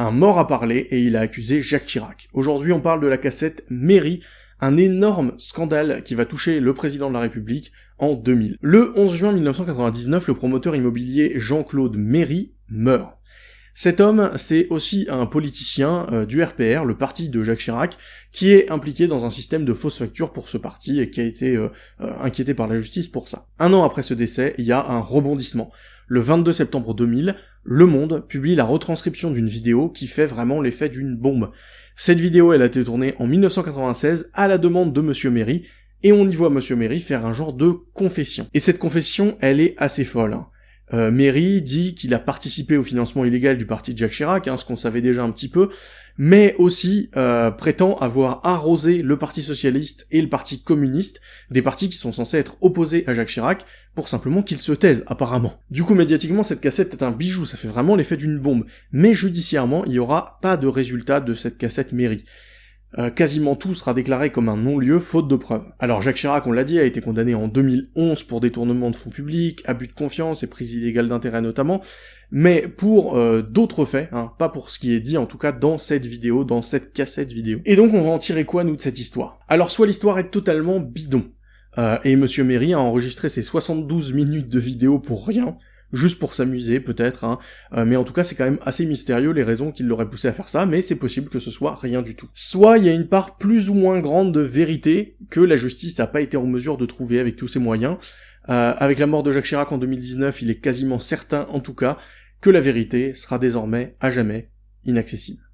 un mort à parler et il a accusé Jacques Chirac. Aujourd'hui, on parle de la cassette Mairie, un énorme scandale qui va toucher le président de la République en 2000. Le 11 juin 1999, le promoteur immobilier Jean-Claude Méry meurt. Cet homme, c'est aussi un politicien euh, du RPR, le parti de Jacques Chirac, qui est impliqué dans un système de fausses factures pour ce parti et qui a été euh, euh, inquiété par la justice pour ça. Un an après ce décès, il y a un rebondissement. Le 22 septembre 2000, Le Monde publie la retranscription d'une vidéo qui fait vraiment l'effet d'une bombe. Cette vidéo, elle a été tournée en 1996 à la demande de Monsieur Méry, et on y voit Monsieur Méry faire un genre de confession. Et cette confession, elle est assez folle. Euh, Méry dit qu'il a participé au financement illégal du parti de Jacques Chirac, hein, ce qu'on savait déjà un petit peu, mais aussi euh, prétend avoir arrosé le Parti Socialiste et le Parti Communiste, des partis qui sont censés être opposés à Jacques Chirac, pour simplement qu'ils se taisent, apparemment. Du coup, médiatiquement, cette cassette est un bijou, ça fait vraiment l'effet d'une bombe, mais judiciairement, il n'y aura pas de résultat de cette cassette Méry. Euh, quasiment tout sera déclaré comme un non-lieu faute de preuves. Alors Jacques Chirac, on l'a dit, a été condamné en 2011 pour détournement de fonds publics, abus de confiance et prise illégale d'intérêt notamment, mais pour euh, d'autres faits, hein, pas pour ce qui est dit en tout cas dans cette vidéo, dans cette cassette vidéo. Et donc on va en tirer quoi nous de cette histoire? Alors soit l'histoire est totalement bidon, euh, et Monsieur Méry a enregistré ses 72 minutes de vidéo pour rien, juste pour s'amuser peut-être, hein. Euh, mais en tout cas c'est quand même assez mystérieux les raisons qui l'auraient poussé à faire ça, mais c'est possible que ce soit rien du tout. Soit il y a une part plus ou moins grande de vérité que la justice n'a pas été en mesure de trouver avec tous ses moyens. Euh, avec la mort de Jacques Chirac en 2019, il est quasiment certain en tout cas que la vérité sera désormais à jamais inaccessible.